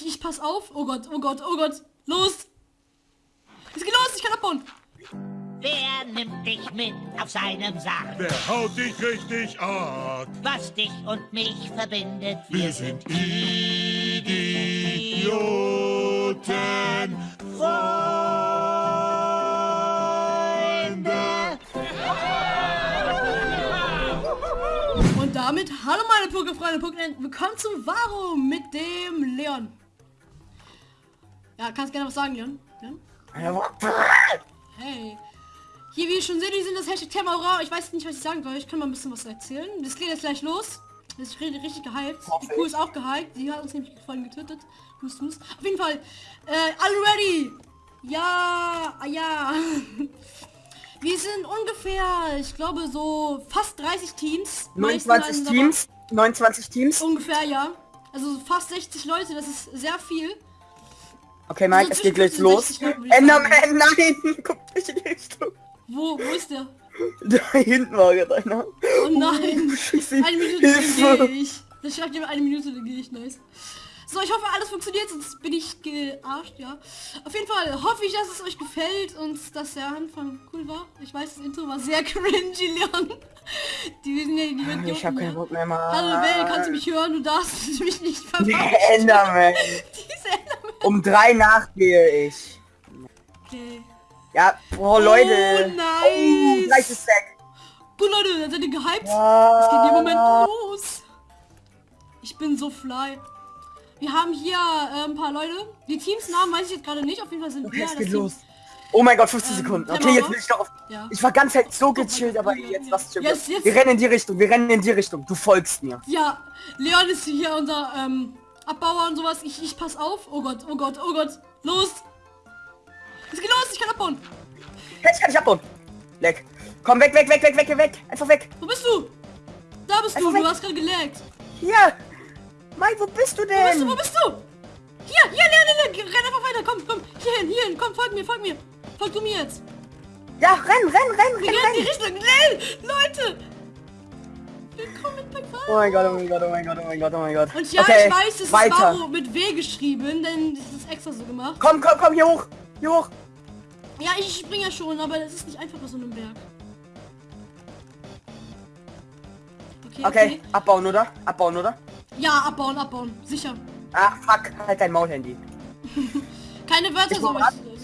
Ich, ich pass auf. Oh Gott, oh Gott, oh Gott. Los. Es geht los, ich kann abbauen. Wer nimmt dich mit auf seinem Sarg? Wer haut dich richtig ab? Was dich und mich verbindet, Wir sind Idioten. Freunde. Und damit, hallo meine Pokefreunde, Pokémon, willkommen zum Varo mit dem Leon. Ja, kannst gerne was sagen, Leon? Ja? Hey. Hier, wie ihr schon seht, wir sind das Hashtag Thema Ich weiß nicht, was ich sagen soll. Ich kann mal ein bisschen was erzählen. Das geht jetzt gleich los. Das ist richtig, gehypt. Die Kuh ist auch gehypt. Die hat uns nämlich vorhin getötet. Hust, hust. Auf jeden Fall. Äh, alle ready? Ja, ah, ja. Wir sind ungefähr, ich glaube, so fast 30 Teams. Meisten 29 sind Teams. 29 Teams. Ungefähr, ja. Also fast 60 Leute, das ist sehr viel. Okay, Mike, es geht gleich los. 60 Leuten, würde ich Enderman, nein! Guck nicht in die Richtung. Wo, wo ist der? Da hinten war gerade einer. Oh nein. Scheiße. Eine Minute gehe ich. Das schreibt jemand eine Minute, dann gehe ich. Nice. So, ich hoffe, alles funktioniert, sonst bin ich gearscht, ja. Auf jeden Fall hoffe ich, dass es euch gefällt und dass der Anfang cool war. Ich weiß, das Intro war sehr cringy, Leon. Die sind ja die wird Ich hab keinen Bock mehr, Mann. Hallo, Bell, kannst du mich hören? Du darfst mich nicht verpassen. Enderman. Diese Enderman. Um drei Nacht gehe ich. Okay. Ja, boah, Leute. Oh, nice. Oh, gleich ist weg. Gut, Leute, dann seid ihr gehypt. Ja. Es geht im Moment los. Ich bin so fly. Wir haben hier äh, ein paar Leute. Die Teamsnamen weiß ich jetzt gerade nicht. Auf jeden Fall sind Okay, wir es geht Team. los. Oh mein Gott, 15 Ähm, Sekunden. der Okay, jetzt bin ich doch auf... Ja. Ich war ganz halt so Oh gechillt, aber ja, jetzt ja. was. Jetzt- jetzt- Wir rennen in die Richtung, wir rennen in die Richtung. Du folgst mir. Ja, Leon ist hier unser ähm, Abbauer und sowas. Ich, ich pass auf. Oh Gott, oh Gott, oh Gott. Los. Es geht los, ich kann abbauen. Ich kann dich abbauen. Leck. Komm, weg, weg, weg, weg, weg, weg. Einfach weg. Wo bist du? Da bist du. Einfach Du weg. hast gerade gelaggt. Hier. Mike, wo bist du Wo bist du? denn? Wo bist du? Hier, hier, Leon, Leon, renn einfach weiter. Komm, komm. Hierhin, hierhin. Komm, folg mir, folg mir. Folg du mir jetzt. Ja, renn, renn, renn, Wir renn, rennen in die renn. Richtung. Schnell, Leute. Oh mein Gott, oh mein Gott, oh mein Gott, oh mein Gott, oh mein Gott. Und ja, okay, ich weiß, es ist. Varo mit W geschrieben, denn das ist extra so gemacht. Komm, komm, komm, hier hoch. Hier hoch. Ja, ich springe ja schon, aber das ist nicht einfach bei so einem Berg. Okay, Okay, abbauen, oder? Abbauen, oder? Ja, abbauen, abbauen. Sicher. Ach, fuck. Halt dein Maul, Handy. Keine Wörter Ich so.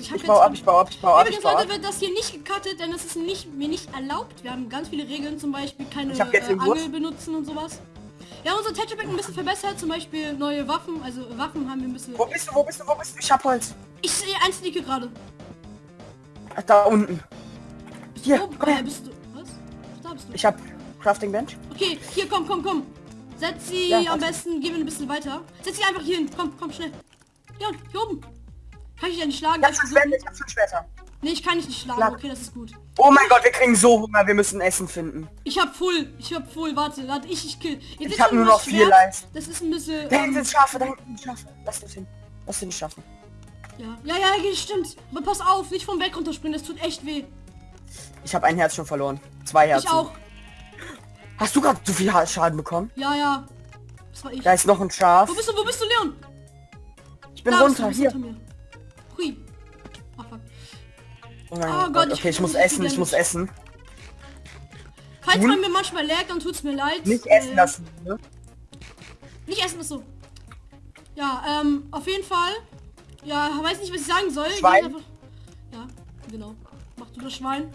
Ich, ich, baue ab, ich baue ab, ich baue ab, ich baue Leute, wird das hier nicht gecuttet, denn es ist nicht, mir nicht erlaubt. Wir haben ganz viele Regeln, zum Beispiel keine Ich äh. Angel benutzen und sowas. Wir haben unser Pack ein bisschen verbessert, zum Beispiel neue Waffen, also Waffen haben wir ein bisschen... Wo bist du, wo bist du, wo bist du? Ich hab Holz. Ich sehe ein Sneaker gerade. Da unten. Hier, Oh, komm äh, her. bist du... Was? Da bist du. Ich hab Crafting Bench. Okay, hier, komm, komm, komm. Setz sie Ja, am besten, gehen wir ein bisschen weiter. Setz sie einfach hier hin. Komm, komm, schnell. Ja, hier oben. Kann ich nicht schlagen? Ich hab ich schon Schwerter. Nee, ich kann dich nicht schlagen. Schlag. Okay, das ist gut. Oh mein Gott, wir kriegen so Hunger, wir müssen Essen finden. Ich hab full. Ich hab full. Warte, warte, ich, ich kill. Jetzt Ich hab nur noch vier Schwert. Leisten. Das ist ein bisschen... Da hinten Ähm, sind Schafe, da hinten sind Schafe. Lass das hin. Lass den schaffen. ja, ja, ja, ja, stimmt. Aber pass auf, nicht vom Weg runterspringen. Das tut echt weh. Ich habe ein Herz schon verloren. Zwei Herzen. Ich auch. Hast du gerade so viel Ha- Schaden bekommen? Ja, ja. Das war ich. Da ist noch ein Schaf. Wo bist du, wo bist du, Leon? Ich bin Da runter, hier. Hui. Fuck. Oh mein Oh Gott, ich okay, ich muss essen, ich muss essen. Falls Hm? man mir manchmal laggt, dann tut's mir leid. Nicht Äh, essen lassen, ne? Nicht essen ist so. Ja, ähm, auf jeden Fall. Ja, weiß nicht, was ich sagen soll. Schwein? Einfach- Ja, genau. Mach du das Schwein.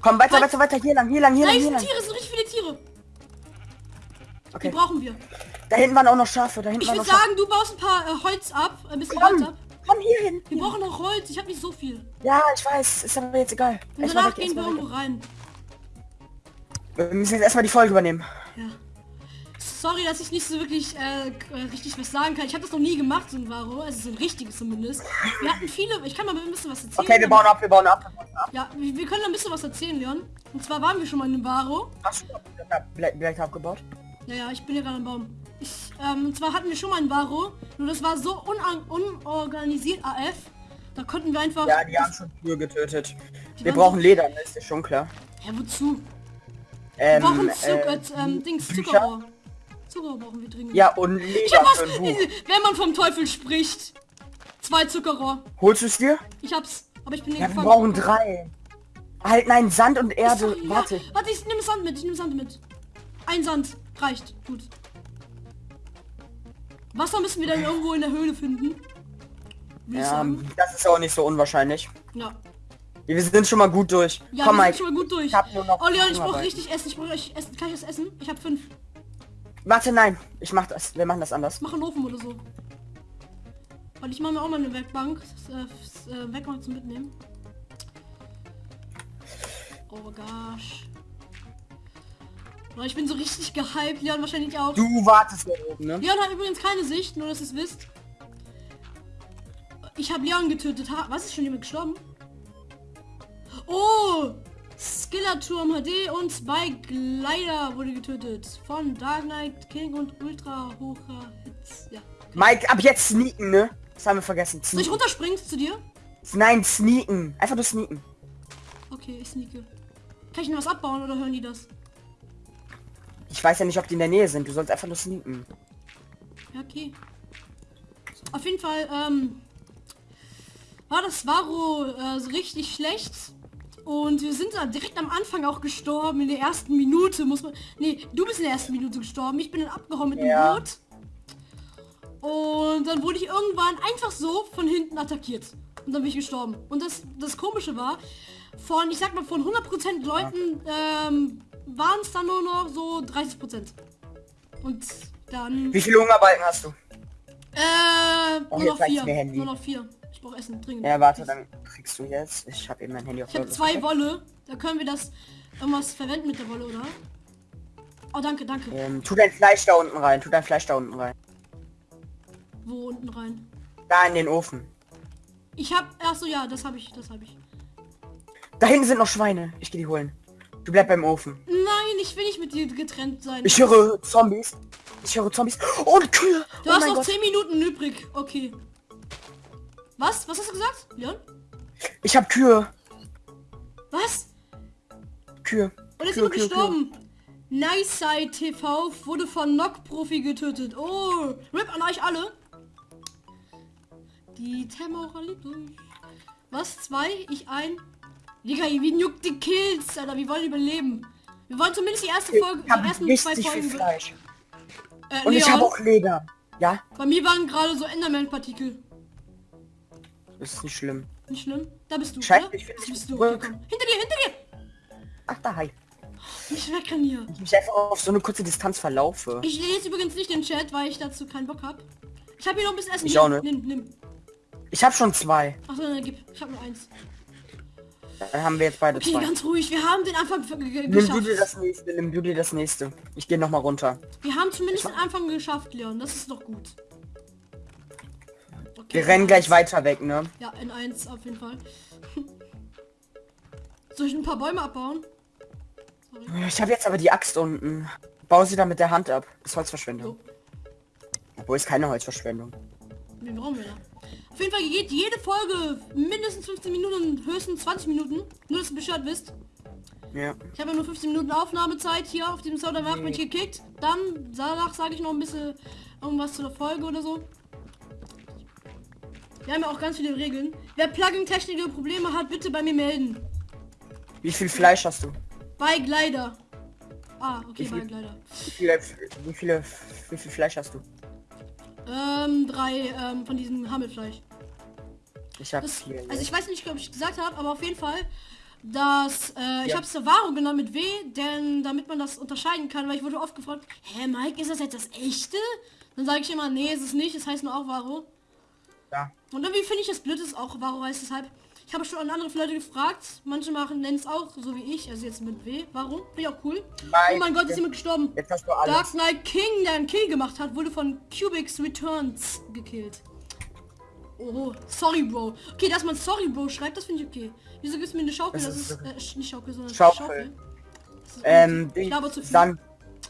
Komm, weiter, Falls- weiter, weiter, hier lang, hier lang, hier lang, hier sind lang. Tiere, sind richtig viele Tiere. Die Okay. brauchen wir. Da hinten waren auch noch Schafe, da hinten Ich würde Schafe. sagen, du baust ein paar äh, Holz ab. Ein bisschen Holz Komm, ab. Komm hier hin. Wir brauchen noch Holz. Ich habe nicht so viel. Ja, ich weiß, ist aber jetzt egal. Und danach weg, gehen wir irgendwo rein. Wir müssen jetzt erstmal die Folge übernehmen. Ja. Sorry, dass ich nicht so wirklich äh, äh, richtig was sagen kann. Ich habe das noch nie gemacht, so ein Varo. Also so ein richtiges zumindest. Wir hatten viele... Ich kann mal ein bisschen was erzählen. Okay, wir bauen ab, wir bauen ab. wir bauen ab. Ja, wir, wir können ein bisschen was erzählen, Leon. Und zwar waren wir schon mal in einem Varo. Hast du Black, abgebaut? Ja, ja, ich bin ja gerade am Baum. Ich, ähm, und zwar hatten wir schon mal ein Varo. Nur das war so unorganisiert AF. Da konnten wir einfach... Ja, die haben schon Kühe getötet. Wir brauchen Leder, ne, ist dir schon klar. Ja, wozu? Wir Ähm, brauchen Zucker, äh, ähm, Dings? Zuckerrohr. Zuckerrohr brauchen wir dringend. Ja, und Ich Leder hab was, wenn man vom Teufel spricht. Zwei Zuckerrohr. Holst du es dir? Ich hab's, aber ich bin Ja, wir brauchen drei. Halt, nein, Sand und Erde. Sorry, Warte. Ja. Warte, ich nehme Sand mit, ich nehme Sand mit. Ein Sand reicht. Gut. Wasser müssen wir dann irgendwo in der Höhle finden. Ja, das ist auch nicht so unwahrscheinlich. Ja. Wir sind schon mal gut durch. Ja, Komm, wir Mike. sind schon mal gut durch. Ich hab nur noch oh Leon, ich brauche richtig Essen. Ich brauche richtig Essen. Kann ich das essen? Ich habe fünf. Warte, nein. Ich mach das. Wir machen das anders. Mach einen Ofen oder so. Und ich mache mir auch mal eine Werkbank. Äh, äh, Werkbank zum Mitnehmen. Oh gosh. Oh, ich bin so richtig gehypt. Leon wahrscheinlich auch. Du wartest da oben, ne? Leon hat übrigens keine Sicht, nur dass ihr es wisst. Ich habe Leon getötet. Ha Was ist schon jemand gestorben? Oh! Skillerturm HD und Spike Glider wurde getötet. Von Dark Knight King und Ultra hocher Hits. Ja. Mike, ab jetzt sneaken, ne? Das haben wir vergessen. Soll ich Sneaken. runterspringen zu dir? Nein, sneaken. Einfach nur sneaken. Okay, ich sneake. Kann ich noch was abbauen oder hören die das? Ich weiß ja nicht, ob die in der Nähe sind. Du sollst einfach nur sneaken. Ja, okay. Auf jeden Fall, ähm, war das Varo äh, so richtig schlecht. Und wir sind da direkt am Anfang auch gestorben, in der ersten Minute, muss man... Nee, du bist in der ersten Minute gestorben, ich bin dann abgehauen mit dem Ja. Boot. Und dann wurde ich irgendwann einfach so von hinten attackiert. Und dann bin ich gestorben. Und das, das Komische war, von, ich sag mal, von 100% Leuten ähm, waren es dann nur noch so 30%. Und dann... Wie viele Hungerbalken hast du? Äh, Oh, nur noch vier. Nur noch vier. Ich brauche Essen dringend. Ja, warte, dann kriegst du jetzt. Ich habe eben mein Handy auf Ich habe zwei. Wolle. Da können wir das irgendwas verwenden mit der Wolle, oder? Oh, danke, danke. Ähm, tu dein Fleisch da unten rein. Tu dein Fleisch da unten rein. Wo unten rein? Da in den Ofen. Ich hab, ach so, ja, das habe ich, das habe ich. Da hinten sind noch Schweine. Ich gehe die holen. Du bleib beim Ofen. Nein, ich will nicht mit dir getrennt sein. Ich höre Zombies. Ich höre Zombies. Und Kühe. du oh hast noch Gott. 10 Minuten übrig. Okay. Was? Was hast du gesagt? Leon? Ich habe Kühe. Was? Kühe. Und ist Kühe, Kühe, gestorben? Nice Side TV wurde von Knock Profi getötet. Oh, RIP an euch alle. Die Terror liebt euch. Was? Zwei? Ich ein? Digga, wie juckt die Kills, Alter. Wir wollen überleben. Wir wollen zumindest die erste. Folge, Ich die ersten zwei Folgen. Fleisch. Äh, Und ich Leon, habe auch Leder. Ja, bei mir waren gerade so Enderman-Partikel. das ist nicht schlimm. Nicht schlimm. Da bist du, Scheiße, oder? ich dich bist du. Okay. Hinter dir, hinter dir! Ach, da, hi. Nicht wegrennen Ich mich einfach auf so eine kurze Distanz verlaufe. Ich lese übrigens nicht den Chat, weil ich dazu keinen Bock habe. Ich habe hier noch ein bisschen Essen. Ich nimm, auch nicht. Nimm, nimm. Ich habe schon zwei. Achso, dann gib. Ich habe nur eins. Dann haben wir jetzt beide Okay, zwei. ganz ruhig. Wir haben den Anfang ge- ge- Nimm du geschafft. dir das nächste, nimm du dir das nächste. Ich gehe noch mal runter. Wir haben zumindest den Anfang geschafft, Leon. Das ist doch gut. Okay, Wir rennen N1. gleich weiter weg, ne? Ja, N1 auf jeden Fall. Soll ich ein paar Bäume abbauen? Ich habe jetzt aber die Axt unten. Bau sie da mit der Hand ab. Ist Holzverschwendung. Obwohl ist keine Holzverschwendung. Wie brauchen wir da? Auf jeden Fall geht jede Folge mindestens 15 Minuten, höchstens 20 Minuten. Nur, dass ihr Bescheid wisst. Ja. Ich habe ja nur 15 Minuten Aufnahmezeit hier auf dem Server, danach bin ich gekickt. Dann, danach sage ich noch ein bisschen irgendwas zu der Folge oder so. Wir haben ja auch ganz viele Regeln. Wer Plugin-technische Probleme hat, bitte bei mir melden. Wie viel Fleisch hast du? Bei Glider. Ah, okay, Wie viel? Glider. Wie viele, wie viele, wie viel Fleisch hast du? Ähm, drei ähm, von diesem Hammelfleisch. Ich habe Das, vier. also ich weiß nicht, ob ich gesagt habe, aber auf jeden Fall, dass äh, ich Ja. habe Savaro genannt mit W, denn damit man das unterscheiden kann, weil ich wurde oft gefragt, hä Mike, ist das jetzt das echte? Dann sage ich immer, nee, ist es nicht, es heißt nur auch Varo. Ja. Und irgendwie finde ich es blöd, es auch Varo heißt, deshalb. Ich habe schon an andere Leute gefragt, manche machen nennen es auch so wie ich, also jetzt mit W. Warum? Finde ich auch cool. oh mein Gott, ist jemand gestorben. Jetzt hast du Dark alles. Knight King, der einen Kill gemacht hat, wurde von Cubics Returns gekillt. Oh, sorry, Bro. Okay, dass man sorry, Bro schreibt, das finde ich okay. Wieso gibst du mir eine Schaukel? Das Das, ist ist, äh, nicht Schaukel, sondern Schaufel. Das ist Ähm, viel. Sand.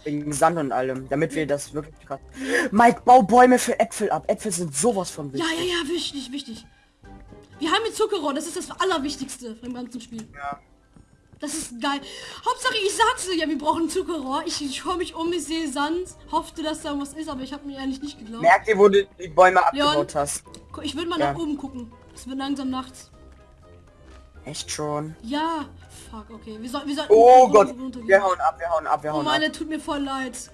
Wegen Sand und allem. Damit wir das wirklich krass. Mike, bau Bäume für Äpfel ab. Äpfel sind sowas von Ja, wichtig. ja, ja, wichtig, wichtig. Wir haben hier Zuckerrohr, das ist das Allerwichtigste vom ganzen Spiel. Ja. Das ist geil. Hauptsache, ich sag's dir, ja, wir brauchen Zuckerrohr. Ich, ich schaue mich um, ich sehe Sand, hoffte, dass da was ist, aber ich habe mir eigentlich nicht geglaubt. Merkt ihr, wo du die Bäume Leon. abgebaut hast? Ich würde mal Ja. nach oben gucken. Es wird langsam nachts. Echt schon. Ja. Fuck, okay. Wir sollten, wir sollten Oh Gott, wir hauen ab, wir hauen ab, wir Oh hauen meine, ab. tut mir voll leid.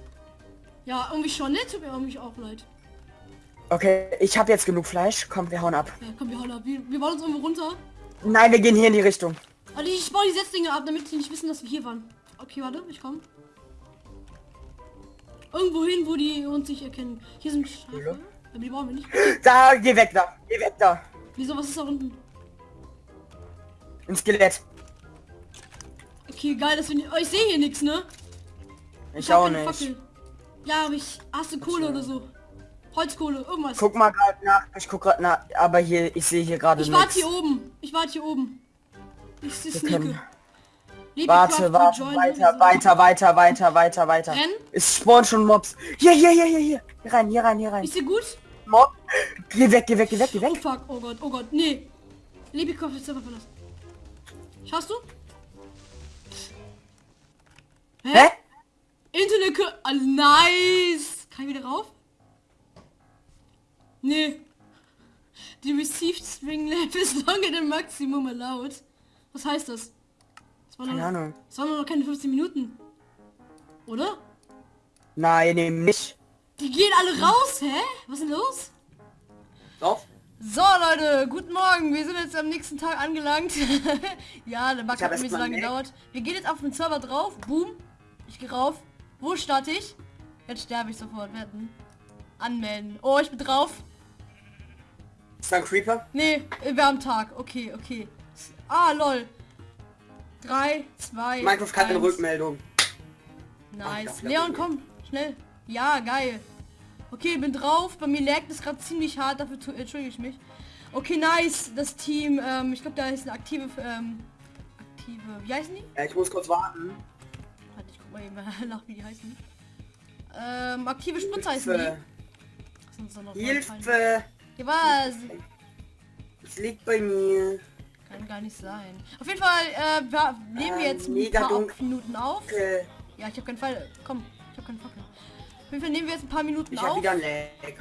Ja, irgendwie schon, ne? Tut mir irgendwie auch leid. Okay, ich habe jetzt genug Fleisch. Komm, wir hauen ab. Ja, komm, wir hauen ab. Wir, wir wollen uns irgendwo runter. Nein, wir gehen hier in die Richtung. Also ich baue die Setzlinge ab, damit die nicht wissen, dass wir hier waren. Okay, warte, ich komme. Irgendwo hin, wo die uns nicht erkennen. Hier sind Schafe. Aber die brauchen wir nicht. Da, geh weg da. Geh weg da. Wieso, was ist da unten? Ein Skelett. Okay, geil, dass wir nicht... Oh, ich sehe hier nichts, ne? Ich, hab auch keine nicht. Fackel. Ja, aber ich... Hast du Kohle oder so? Holzkohle, irgendwas. Guck mal gerade nach. Ich guck gerade nach. Aber hier, ich sehe hier gerade ich warte nichts. hier oben. Ich warte hier oben. Ich Wir sneake. Liebe Warte, warte, weiter, weiter, weiter, weiter, weiter, weiter. Es spawnen schon Mobs. Hier, hier, hier, hier, hier. Hier rein, hier rein, hier rein. Ist dir gut? Mob. Geh weg, geh weg, geh weg, geh Oh weg. fuck, oh Gott, oh Gott, nee. Liebikopf ist Server verlassen. Schaffst du? Hä? Internet, Co- ah, nice. Kann ich wieder rauf? Nee. Die received string length is longer than maximum allowed. Was heißt das? Keine noch, Ahnung. das waren noch keine 15 Minuten. Oder? Nein, eben nicht. Die gehen alle raus, hä? Was ist denn los? Doch. So Leute, guten Morgen. Wir sind jetzt am nächsten Tag angelangt. ja, der Bug hat erst so lange gedauert. Wir gehen jetzt auf den Server drauf. Boom. Ich gehe rauf. Wo starte ich? Jetzt sterbe ich sofort. Wetten. Anmelden. Oh, ich bin drauf. Ist da ein Creeper? Nee, wir haben Tag. Okay, okay. Ah, lol. 3, 2, Minecraft hat eine Rückmeldung. Nice. Ja, Leon, komm. Schnell. Ja, geil. Okay, bin drauf. Bei mir laggt es gerade ziemlich hart. Dafür entschuldige ich mich. Okay, nice. Das Team, ähm, ich glaube, da ist eine aktive, ähm, aktive, wie heißen die? Ja, ich muss kurz warten. Warte, ich guck mal eben nach, wie die heißen. Ähm, aktive Spritzer heißen die. Hilfe. Ja, was? Es liegt bei mir. Kann gar nicht sein. Auf jeden Fall, äh, wir nehmen wir Ähm, jetzt ein mega paar dunkel. Minuten auf. Ja, ich habe keinen Fall. Komm, ich habe keinen Fackel. Auf jeden Fall nehmen wir jetzt ein paar Minuten Ich auf. wieder ein Lag.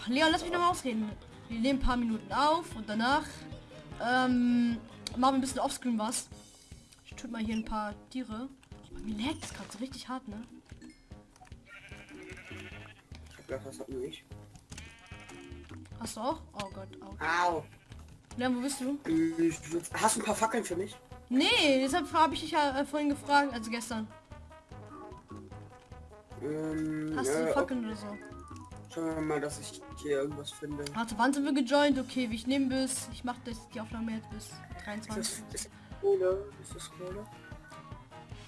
Ach, Leon, lass mich noch mal ausreden. Wir nehmen ein paar Minuten auf und danach ähm, machen wir ein bisschen offscreen was. Ich tue mal hier ein paar Tiere. Bei mir laggt es gerade so richtig hart, ne? Ich hab gedacht, das hat nur ich. Hast du auch? Oh Gott, oh. Au. Leon, wo bist du? Ich würd- Hast du ein paar Fackeln für mich? Nee, deshalb habe ich dich ja äh, vorhin gefragt, also gestern. Ähm, Hast du äh, Fackeln oder so? Schauen wir mal, dass ich hier irgendwas finde. Warte, wann sind wir gejoint? Okay, wie ich nehme bis. Ich mache das die Aufnahme jetzt bis Ist 23. das, ist das Kohle? Ist das Kohle?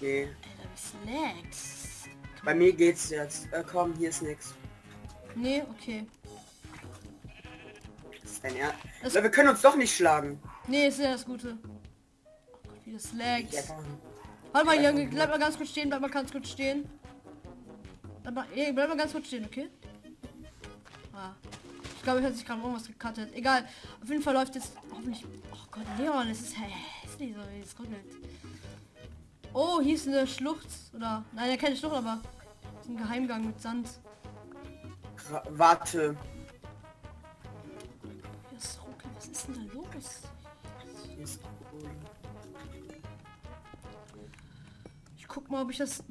Nee. Alter, wie slacks. Bei mir geht's jetzt. Äh, komm, hier ist nix. Nee, okay. Dein Ernst. Das- wir können uns doch nicht schlagen. Nee, ist ja das Gute. Oh Gott, wie das laggt. einfach- Warte mal, Junge, bleib mal ganz kurz stehen, bleib mal ganz kurz stehen. Bleib mal, ey, bleib mal ganz kurz stehen, okay? Ah. Ich glaube, ich hat sich gerade irgendwas gecuttet. Egal. Auf jeden Fall läuft jetzt hoffentlich. Oh Gott, Leon, es ist hässlich so, wie es ruckelt. Oh, hier ist eine Schlucht. Oder. Nein, keine Schlucht, aber. ist ein Geheimgang mit Sand. Warte. Ist denn da los? Ich guck mal, ob ich das.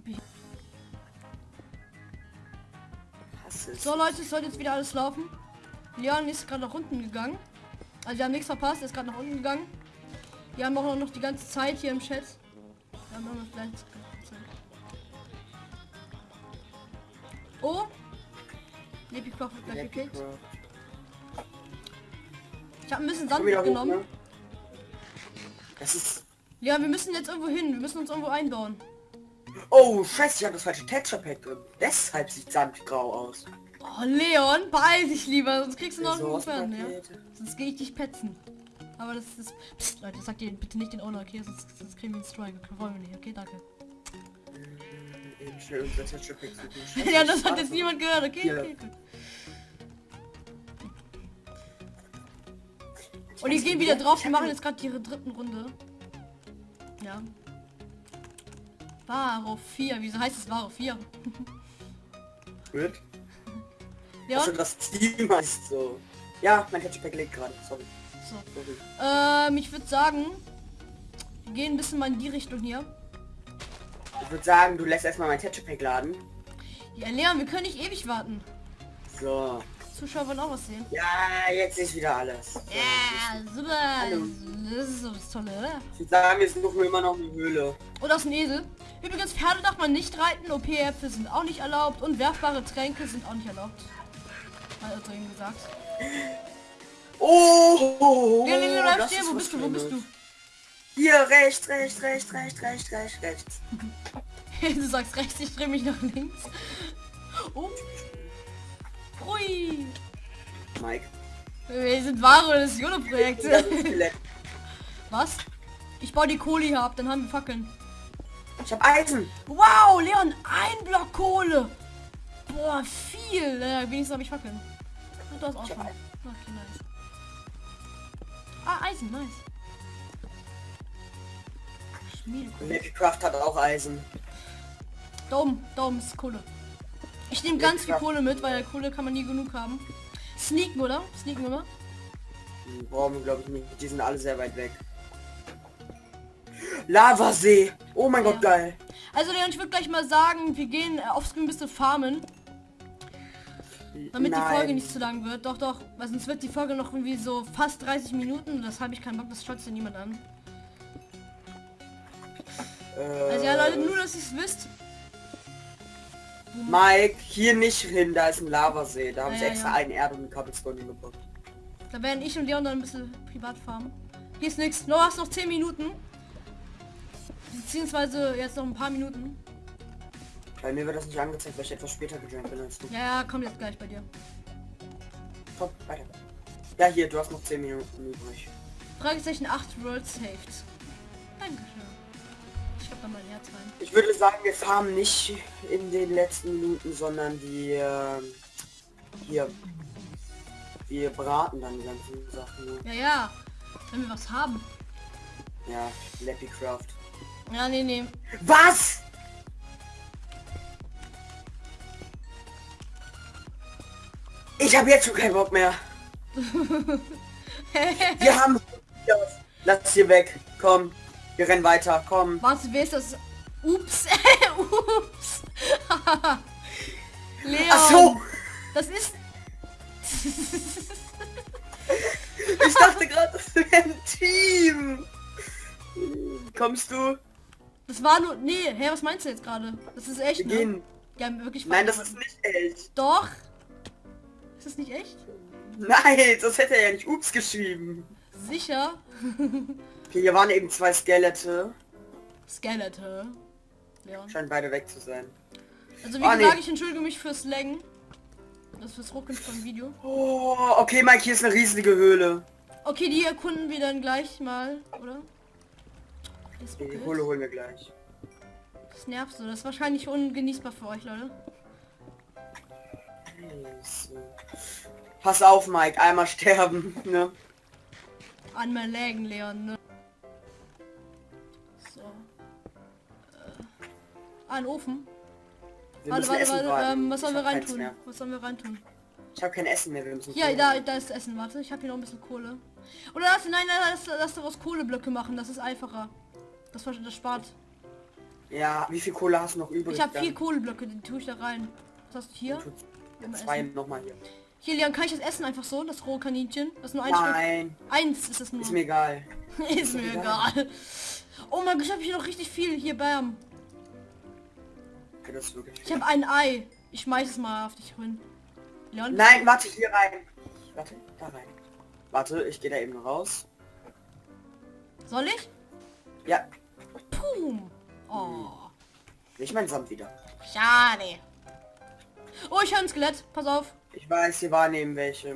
So Leute, es sollte jetzt wieder alles laufen. Leon ist gerade nach unten gegangen. Also wir haben nichts verpasst, er ist gerade nach unten gegangen. Wir haben auch noch die ganze Zeit hier im Chat. Wir haben noch gleich. Oh! Lebigkoch wird gleich gekillt. Ich habe ein bisschen Sand wieder hoch, mitgenommen. ne? Das ist... Ja, wir müssen jetzt irgendwo hin. Wir müssen uns irgendwo einbauen. Oh, scheiße, ich habe das falsche Texture Pack drin. Deshalb sieht Sand grau aus. Oh, Leon, beeil dich lieber, sonst kriegst du noch einen Fern, ja? Sonst gehe ich dich petzen. Aber das ist... Psst, Leute, sagt ihr bitte nicht den Owner, okay? Sonst, sonst kriegen wir einen Strike. Okay, wollen wir nicht, okay? Danke. Suchen. ja, das hat jetzt niemand gehört, okay? Okay Und die gehen wieder drauf, die machen jetzt gerade ihre dritten Runde. Ja. Varo 4. Wieso heißt es Varo 4? Gut. Ja, Also das Team heißt so. Ja, mein Hatchback legt gerade. Sorry. so. Sorry. Ähm, ich würde sagen, wir gehen ein bisschen mal in die Richtung hier. Ich würde sagen, du lässt erstmal mein Hatchback laden. Ja, Leon, wir können nicht ewig warten. So. Zuschauer wollen auch was sehen. Ja, jetzt ist wieder alles. Ja, super. Hallo. Das ist so das Tolle, oder? Ich würde sagen, wir suchen immer noch eine Höhle. Und das ist ein Esel. Übrigens, Pferde darf man nicht reiten, OP-Äpfel sind auch nicht erlaubt und werfbare Tränke sind auch nicht erlaubt. Hat er eben gesagt. Oh! Ja, nee, nee, bleib das stehen, ist wo bist du, wo bist du? Hier, rechts, rechts, rechts, rechts, rechts, rechts, rechts. du sagst rechts, ich drehe mich nach links. Oh. Hui. Mike. Wir sind wahre das Skelett. Was? Ich baue die Kohle hier ab, dann haben wir Fackeln. Ich hab Eisen. Wow, Leon, ein Block Kohle. Boah, viel. Äh, wenigstens habe ich Fackeln. Ah, du hast auch schon. Okay, nice. Ah, Eisen, nice. Minecraft hat auch Eisen. Daumen, Daumen ist Kohle. Ich nehme ganz viel Kohle mit, weil Kohle kann man nie genug haben. Sneaken, oder? Sneaken immer. Wir glaube ich nicht. Die sind alle sehr weit weg. Lavasee. Oh mein Ja. Gott, geil. Also Leon, ich würde gleich mal sagen, wir gehen äh, aufs Screen ein bisschen farmen, damit die Folge Nein. nicht zu lang wird. Doch, doch, weil sonst wird die Folge noch irgendwie so fast 30 Minuten. Das habe ich keinen Bock, das schaut sich niemand an. Also ja, Leute, nur dass ihr es wisst. Mike, hier nicht hin, da ist ein Lavasee. Da habe Ja, ich extra ja. einen Erde und Cobblestone hingepackt. Da werden ich und Leon dann ein bisschen privat farmen. Hier ist nichts. Noch hast noch 10 Minuten. Beziehungsweise jetzt noch ein paar Minuten. Bei mir wird das nicht angezeigt, weil ich etwas später gejoint bin als du. Ja, ja, kommt jetzt gleich bei dir. Komm, weiter. Ja, hier, du hast noch 10 Minuten übrig. Fragezeichen 8 World Saved. Dankeschön. Ich hab da Herz rein. Ich würde sagen, wir farmen nicht in den letzten Minuten, sondern die ähm, hier. Wir braten dann die ganzen Sachen. Ne? Ja, ja. Wenn wir was haben. Ja, Lappy Craft. Ja, nee, nee. Was? Ich habe jetzt schon keinen Bock mehr. Wir haben... Lass hier weg. Komm. Wir rennen weiter. Komm. Warte, wer ist das? Ups. Ups. Leon. Ach so. Das ist... Ich dachte gerade, das wäre ein Team. Kommst du? Das war nur... Nee, hä, was meinst du jetzt gerade? Das ist echt, Wir ne? gehen. Ja, wirklich Nein, das ist nicht echt. Doch. Ist das nicht echt? Nein, das hätte er ja nicht Ups geschrieben. Sicher? Okay, hier waren eben zwei Skelette. Skeletor. Leon. Scheinen beide weg zu sein. Also wie Ah, gesagt, nee. ich entschuldige mich fürs Laggen. Das fürs Ruckeln vom Video. Oh, okay, Mike, hier ist eine riesige Höhle. Okay, die erkunden wir dann gleich mal, oder? Das, Die. Höhle holen wir gleich. das nervt so. Das ist wahrscheinlich ungenießbar für euch, Leute. Pass auf, Mike, einmal sterben, ne? Einmal laggen, Leon, ne? Ah, ein Ofen. Wir Warte, warte, warte. Ähm, was sollen wir reintun? Was sollen wir reintun? Ich habe kein Essen mehr, wir müssen Ja, da, da ist Essen. Warte, ich habe hier noch ein bisschen Kohle. Oder lass, nein, nein, lass, lass daraus Kohleblöcke machen. Das ist einfacher. Das, das spart. Ja, wie viel Kohle hast du noch übrig? Ich habe vier Kohleblöcke, die tue ich da rein. Was hast du hier? Zwei nochmal hier. Hier, Leon, kann ich das essen einfach so? Das rohe Kaninchen? Das ist nur ein Stück. Nein, Eins ist es nur. ist mir egal. ist mir egal. Oh mein Gott, ich habe hier noch richtig viel. Hier, bam. Okay, Ich habe ein Ei. Ich schmeiß es mal auf dich hin. Leon? Nein, warte, hier rein. Warte, da rein. Warte, ich gehe da eben raus. Soll ich? Ja, Pum. Oh. nicht mein Samt wieder. Schade. Oh, ich höre ein Skelett. Pass auf. Ich weiß, hier waren eben welche.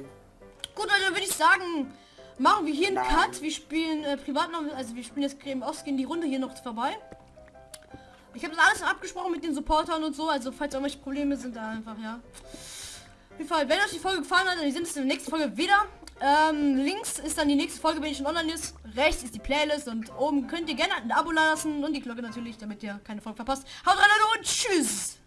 Gut, Leute, dann würde ich sagen, machen wir hier einen Nein. Cut. Wir spielen äh, privat noch, also wir spielen jetzt Creme gehen die Runde hier noch vorbei. Ich habe das alles abgesprochen mit den Supportern und so, also falls irgendwelche Probleme sind, da einfach, ja. Auf jeden Fall, wenn euch die Folge gefallen hat, dann sind es in der nächsten Folge wieder. Ähm, links ist dann die nächste Folge, wenn ich schon online ist. Rechts ist die Playlist und oben könnt ihr gerne ein Abo lassen und die Glocke natürlich, damit ihr keine Folge verpasst. Haut rein und tschüss!